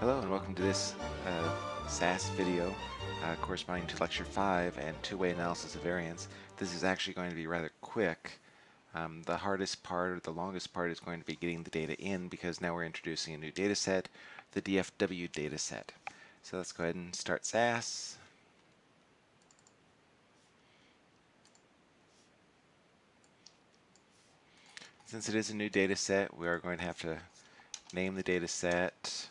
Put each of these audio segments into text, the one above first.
Hello and welcome to this uh, SAS video uh, corresponding to Lecture 5 and two-way analysis of variance. This is actually going to be rather quick. Um, the hardest part or the longest part is going to be getting the data in because now we're introducing a new data set, the DFW data set. So let's go ahead and start SAS. Since it is a new data set, we are going to have to name the data set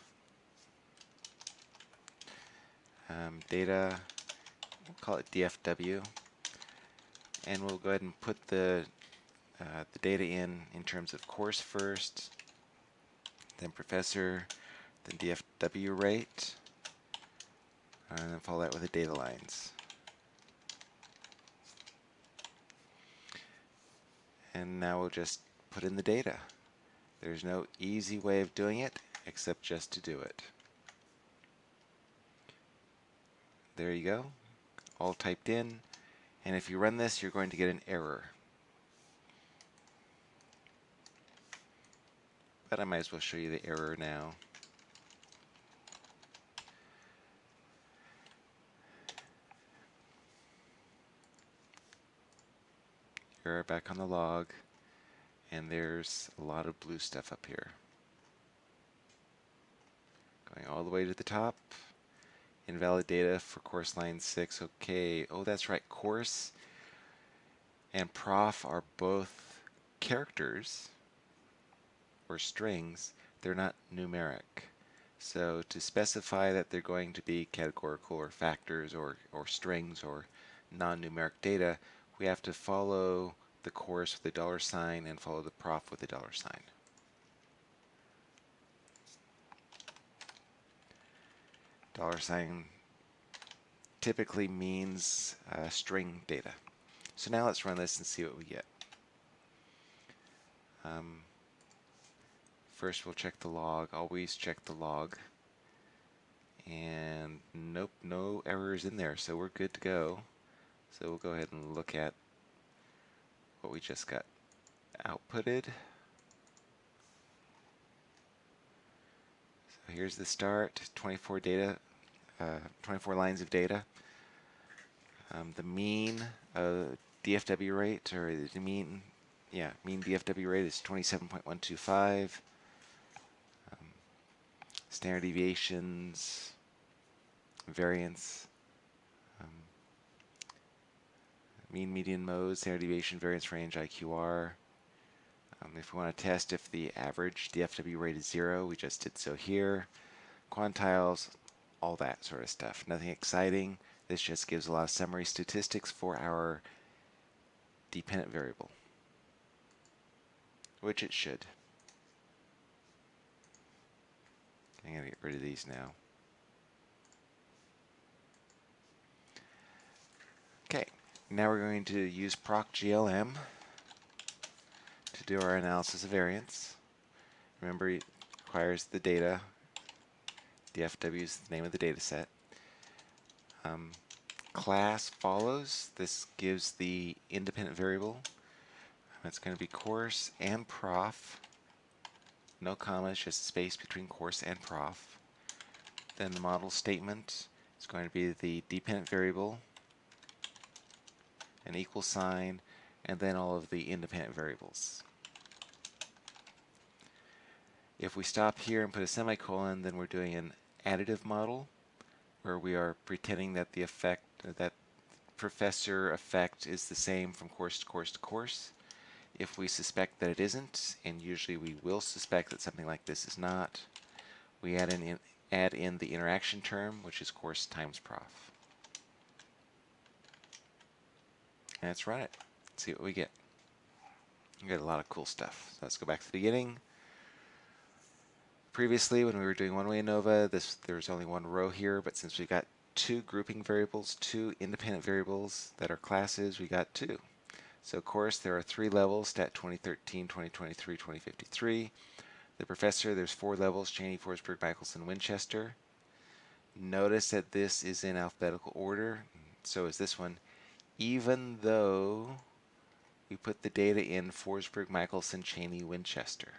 um, data, we'll call it DFW, and we'll go ahead and put the uh, the data in in terms of course first, then professor, then DFW rate, and then follow that with the data lines. And now we'll just put in the data. There's no easy way of doing it except just to do it. There you go, all typed in. And if you run this, you're going to get an error. But I might as well show you the error now. Error back on the log. And there's a lot of blue stuff up here. Going all the way to the top. Invalid data for course line 6. Okay. Oh, that's right. Course and prof are both characters or strings. They're not numeric. So to specify that they're going to be categorical or factors or, or strings or non-numeric data, we have to follow the course with a dollar sign and follow the prof with a dollar sign. Dollar sign typically means uh, string data. So now let's run this and see what we get. Um, first we'll check the log. Always check the log. And nope, no errors in there, so we're good to go. So we'll go ahead and look at what we just got outputted. So here's the start, 24 data uh, 24 lines of data. Um, the mean uh, DFW rate, or the mean, yeah, mean DFW rate is 27.125. Um, standard deviations, variance, um, mean median mode, standard deviation, variance range, IQR. Um, if we want to test if the average DFW rate is zero, we just did so here. Quantiles, all that sort of stuff. Nothing exciting. This just gives a lot of summary statistics for our dependent variable, which it should. I'm going to get rid of these now. Okay, now we're going to use proc GLM to do our analysis of variance. Remember, it requires the data DFW is the name of the data set. Um, class follows. This gives the independent variable. It's going to be course and prof. No commas, just space between course and prof. Then the model statement is going to be the dependent variable, an equal sign, and then all of the independent variables. If we stop here and put a semicolon, then we're doing an additive model where we are pretending that the effect, that professor effect is the same from course to course to course. If we suspect that it isn't, and usually we will suspect that something like this is not, we add in, add in the interaction term, which is course times prof. And let's run it. See what we get. We get a lot of cool stuff. So let's go back to the beginning previously when we were doing one-way ANOVA, this there was only one row here, but since we've got two grouping variables, two independent variables that are classes, we got two. So of course there are three levels, STAT 2013, 2023, 2053. The professor, there's four levels, Cheney, Forsberg, Michelson, Winchester. Notice that this is in alphabetical order, so is this one, even though we put the data in Forsberg, Michelson, Cheney, Winchester.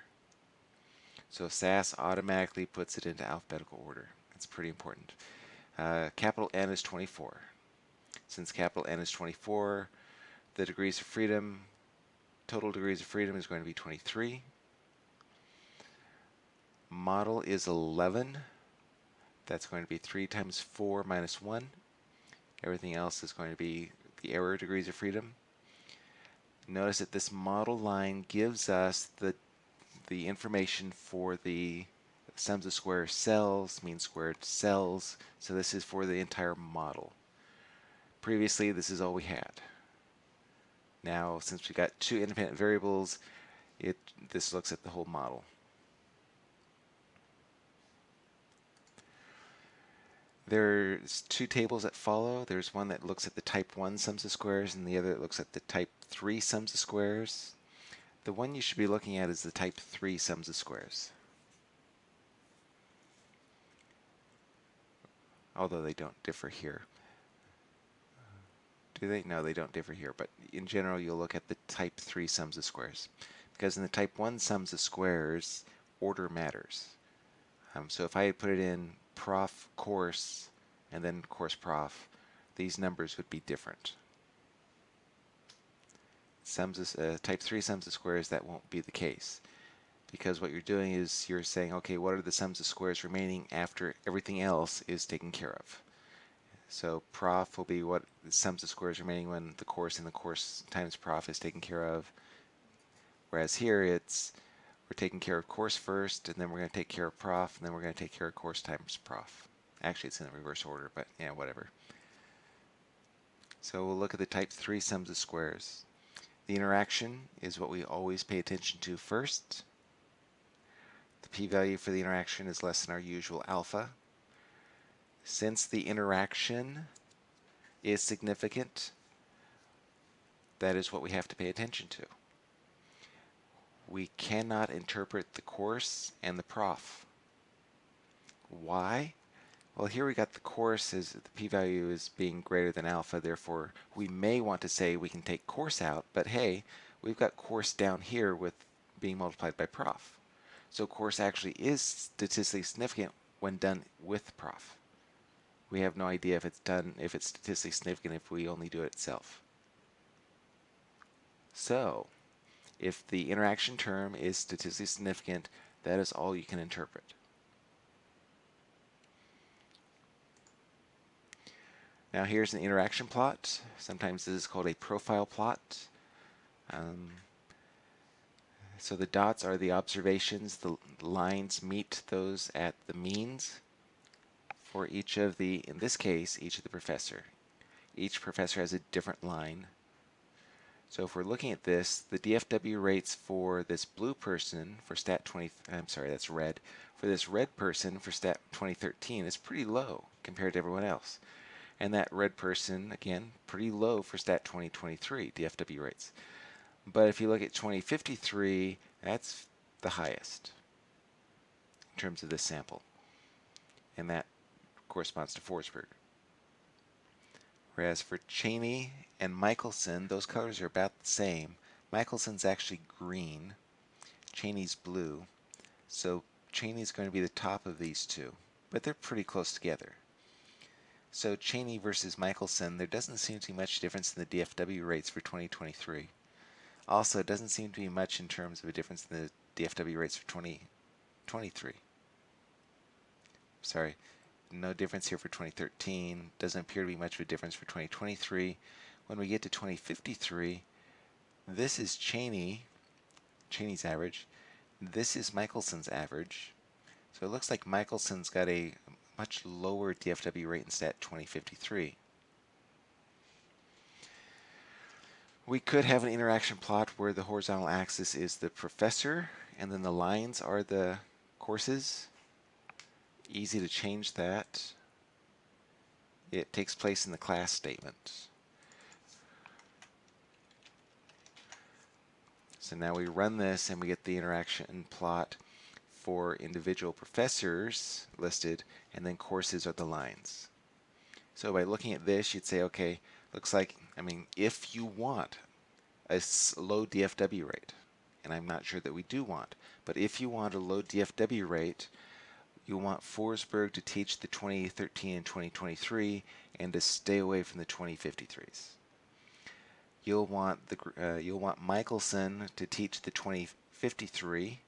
So SAS automatically puts it into alphabetical order. That's pretty important. Uh, capital N is 24. Since capital N is 24, the degrees of freedom, total degrees of freedom is going to be 23. Model is 11. That's going to be 3 times 4 minus 1. Everything else is going to be the error degrees of freedom. Notice that this model line gives us the, the information for the sums of squares cells, mean squared cells. So this is for the entire model. Previously, this is all we had. Now, since we got two independent variables, it this looks at the whole model. There's two tables that follow. There's one that looks at the type 1 sums of squares and the other that looks at the type 3 sums of squares. The one you should be looking at is the type 3 sums of squares. Although they don't differ here. Do they? No, they don't differ here, but in general you'll look at the type 3 sums of squares. Because in the type 1 sums of squares, order matters. Um, so if I had put it in prof course and then course prof, these numbers would be different. Sums of, uh, type 3 sums of squares, that won't be the case. Because what you're doing is you're saying, okay, what are the sums of squares remaining after everything else is taken care of? So prof will be what sums of squares remaining when the course and the course times prof is taken care of. Whereas here it's we're taking care of course first, and then we're going to take care of prof, and then we're going to take care of course times prof. Actually, it's in the reverse order, but yeah, whatever. So we'll look at the type 3 sums of squares. The interaction is what we always pay attention to first. The p-value for the interaction is less than our usual alpha. Since the interaction is significant, that is what we have to pay attention to we cannot interpret the course and the prof. Why? Well, here we got the course as the p-value is being greater than alpha, therefore we may want to say we can take course out, but hey, we've got course down here with being multiplied by prof. So course actually is statistically significant when done with prof. We have no idea if it's done, if it's statistically significant if we only do it itself. So, if the interaction term is statistically significant, that is all you can interpret. Now here's an interaction plot. Sometimes this is called a profile plot. Um, so the dots are the observations, the lines meet those at the means for each of the, in this case, each of the professor. Each professor has a different line so if we're looking at this, the DFW rates for this blue person for stat 20, I'm sorry, that's red, for this red person for stat 2013 is pretty low compared to everyone else. And that red person, again, pretty low for stat 2023 DFW rates. But if you look at 2053, that's the highest in terms of this sample. And that corresponds to Forsberg. Whereas for Cheney and Michelson, those colors are about the same. Michelson's actually green, Cheney's blue. So Cheney's going to be the top of these two, but they're pretty close together. So Cheney versus Michelson, there doesn't seem to be much difference in the DFW rates for 2023. Also, it doesn't seem to be much in terms of a difference in the DFW rates for 2023. Sorry, no difference here for 2013. Doesn't appear to be much of a difference for 2023. When we get to 2053, this is Cheney, Cheney's average. This is Michelson's average. So it looks like Michelson's got a much lower DFW rate in stat 2053. We could have an interaction plot where the horizontal axis is the professor and then the lines are the courses easy to change that. It takes place in the class statement. So now we run this and we get the interaction plot for individual professors listed and then courses are the lines. So by looking at this you'd say okay looks like I mean if you want a low DFW rate and I'm not sure that we do want. But if you want a low DFW rate, you want Forsberg to teach the 2013 and 2023 and to stay away from the 2053s. You'll want the uh, you'll want Michelson to teach the 2053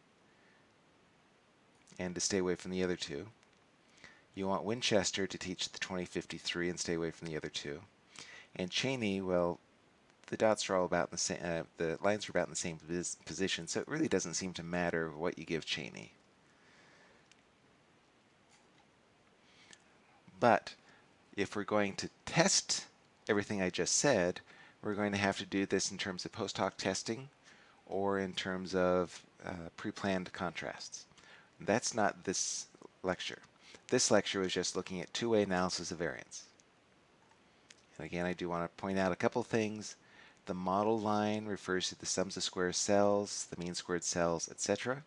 and to stay away from the other two. You want Winchester to teach the 2053 and stay away from the other two. And Cheney, well, the dots are all about the same, uh, the lines are about in the same position, so it really doesn't seem to matter what you give Cheney. But if we're going to test everything I just said, we're going to have to do this in terms of post hoc testing or in terms of uh, pre-planned contrasts. That's not this lecture. This lecture was just looking at two-way analysis of variance. And again, I do want to point out a couple things. The model line refers to the sums of square cells, the mean squared cells, etc.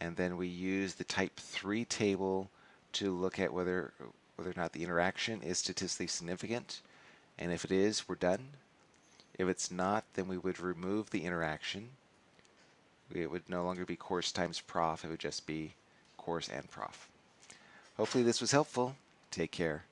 And then we use the type 3 table to look at whether whether or not the interaction is statistically significant. And if it is, we're done. If it's not, then we would remove the interaction. It would no longer be course times prof. It would just be course and prof. Hopefully this was helpful. Take care.